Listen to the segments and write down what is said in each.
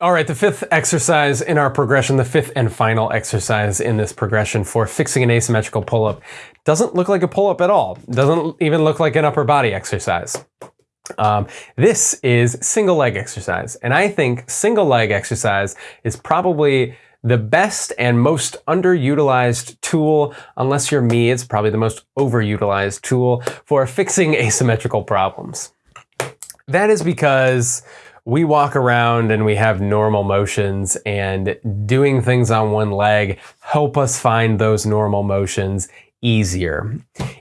All right, the fifth exercise in our progression, the fifth and final exercise in this progression for fixing an asymmetrical pull-up doesn't look like a pull-up at all. Doesn't even look like an upper body exercise. Um, this is single leg exercise. And I think single leg exercise is probably the best and most underutilized tool, unless you're me, it's probably the most overutilized tool for fixing asymmetrical problems. That is because we walk around and we have normal motions and doing things on one leg help us find those normal motions easier.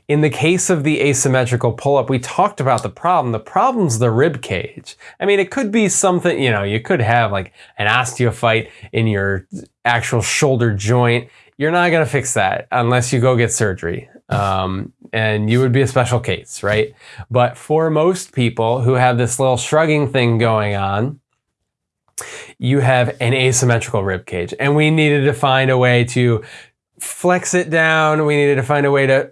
In the case of the asymmetrical pull-up, we talked about the problem. The problem's the rib cage. I mean, it could be something, you know, you could have like an osteophyte in your actual shoulder joint. You're not going to fix that unless you go get surgery. Um, and you would be a special case, right? But for most people who have this little shrugging thing going on, you have an asymmetrical rib cage. And we needed to find a way to flex it down. We needed to find a way to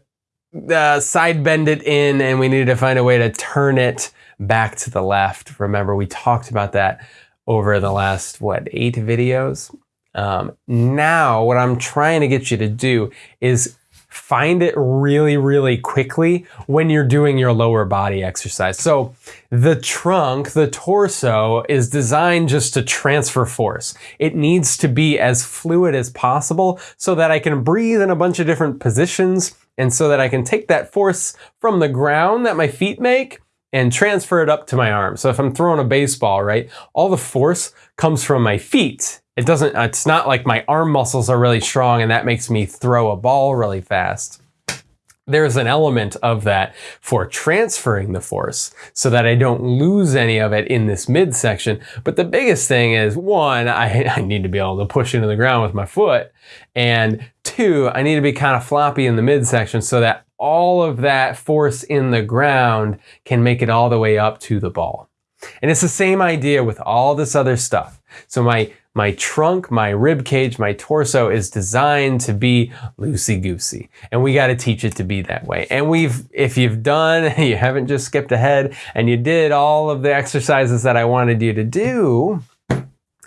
uh, side bend it in, and we needed to find a way to turn it back to the left. Remember, we talked about that over the last, what, eight videos? Um, now, what I'm trying to get you to do is find it really, really quickly when you're doing your lower body exercise. So the trunk, the torso is designed just to transfer force. It needs to be as fluid as possible so that I can breathe in a bunch of different positions and so that I can take that force from the ground that my feet make and transfer it up to my arms. So if I'm throwing a baseball, right, all the force comes from my feet it doesn't, it's not like my arm muscles are really strong and that makes me throw a ball really fast. There's an element of that for transferring the force so that I don't lose any of it in this midsection. But the biggest thing is one, I, I need to be able to push into the ground with my foot. And two, I need to be kind of floppy in the midsection so that all of that force in the ground can make it all the way up to the ball. And it's the same idea with all this other stuff. So my my trunk, my rib cage, my torso is designed to be loosey-goosey. And we got to teach it to be that way. And we've, if you've done, you haven't just skipped ahead and you did all of the exercises that I wanted you to do,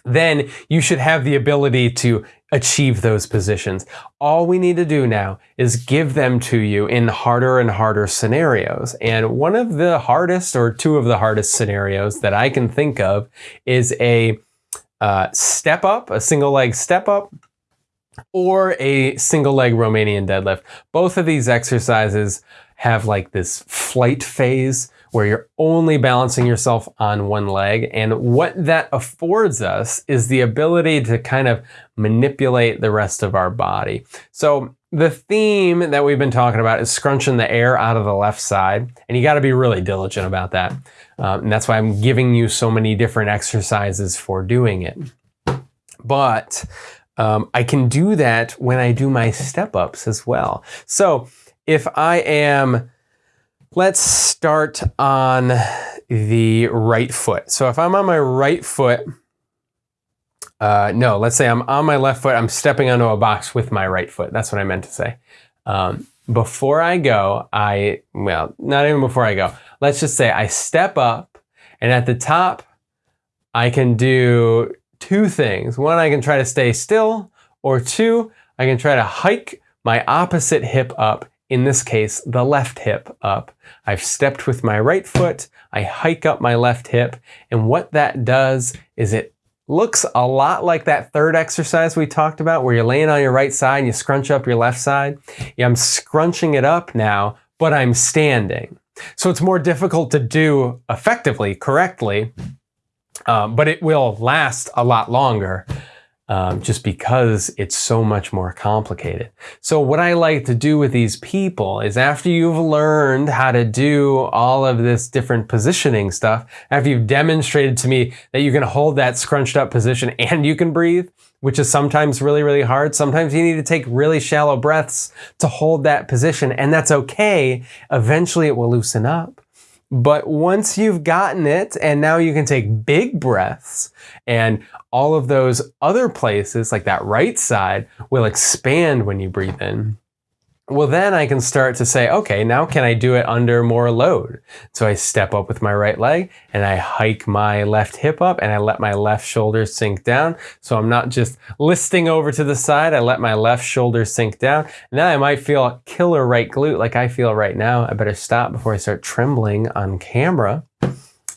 then you should have the ability to achieve those positions. All we need to do now is give them to you in harder and harder scenarios. And one of the hardest or two of the hardest scenarios that I can think of is a uh, step up, a single leg step up, or a single leg Romanian deadlift. Both of these exercises have like this flight phase where you're only balancing yourself on one leg. And what that affords us is the ability to kind of manipulate the rest of our body. So the theme that we've been talking about is scrunching the air out of the left side. And you got to be really diligent about that. Um, and that's why I'm giving you so many different exercises for doing it. But um, I can do that when I do my step ups as well. So if I am, let's start on the right foot. So if I'm on my right foot, uh, no, let's say I'm on my left foot, I'm stepping onto a box with my right foot. That's what I meant to say. Um, before I go, I, well, not even before I go, let's just say I step up and at the top, I can do two things. One, I can try to stay still, or two, I can try to hike my opposite hip up, in this case, the left hip up. I've stepped with my right foot, I hike up my left hip, and what that does is it looks a lot like that third exercise we talked about where you're laying on your right side and you scrunch up your left side. Yeah, I'm scrunching it up now, but I'm standing. So it's more difficult to do effectively, correctly, um, but it will last a lot longer um, just because it's so much more complicated. So what I like to do with these people is after you've learned how to do all of this different positioning stuff, after you've demonstrated to me that you can hold that scrunched up position and you can breathe, which is sometimes really, really hard. Sometimes you need to take really shallow breaths to hold that position and that's okay. Eventually it will loosen up. But once you've gotten it and now you can take big breaths and all of those other places like that right side will expand when you breathe in. Well, then I can start to say, okay, now can I do it under more load? So I step up with my right leg and I hike my left hip up and I let my left shoulder sink down. So I'm not just listing over to the side. I let my left shoulder sink down. And then I might feel a killer right glute like I feel right now. I better stop before I start trembling on camera.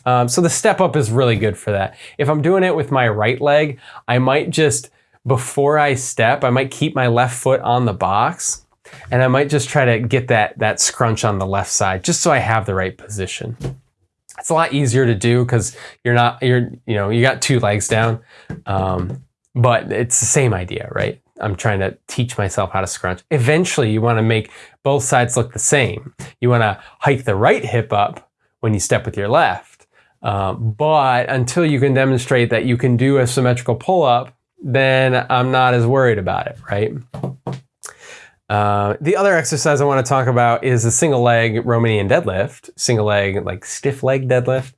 Um, so the step up is really good for that. If I'm doing it with my right leg, I might just, before I step, I might keep my left foot on the box and I might just try to get that, that scrunch on the left side just so I have the right position. It's a lot easier to do because you're not, you're, you know, you got two legs down, um, but it's the same idea, right? I'm trying to teach myself how to scrunch. Eventually, you want to make both sides look the same. You want to hike the right hip up when you step with your left. Um, but until you can demonstrate that you can do a symmetrical pull up, then I'm not as worried about it, right? Uh, the other exercise I want to talk about is a single leg Romanian deadlift, single leg, like stiff leg deadlift.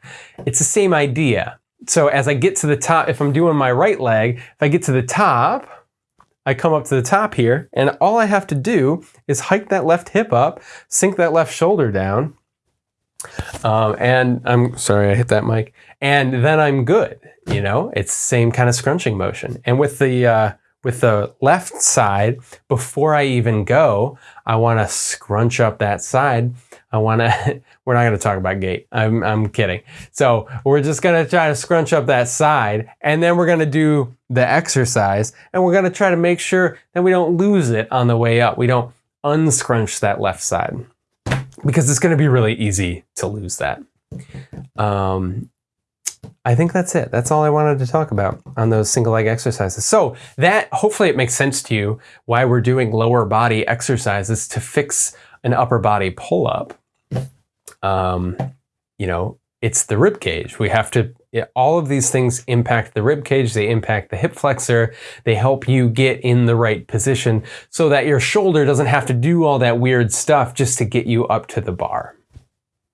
It's the same idea. So as I get to the top, if I'm doing my right leg, if I get to the top, I come up to the top here, and all I have to do is hike that left hip up, sink that left shoulder down, um, and I'm sorry, I hit that mic, and then I'm good. You know, it's same kind of scrunching motion. And with the uh, with the left side, before I even go, I want to scrunch up that side. I want to, we're not going to talk about gait. I'm, I'm kidding. So we're just going to try to scrunch up that side and then we're going to do the exercise and we're going to try to make sure that we don't lose it on the way up. We don't unscrunch that left side because it's going to be really easy to lose that. Um, I think that's it. That's all I wanted to talk about on those single leg exercises. So that hopefully it makes sense to you why we're doing lower body exercises to fix an upper body pull up. Um, you know, it's the rib cage. We have to all of these things impact the rib cage, they impact the hip flexor, they help you get in the right position so that your shoulder doesn't have to do all that weird stuff just to get you up to the bar.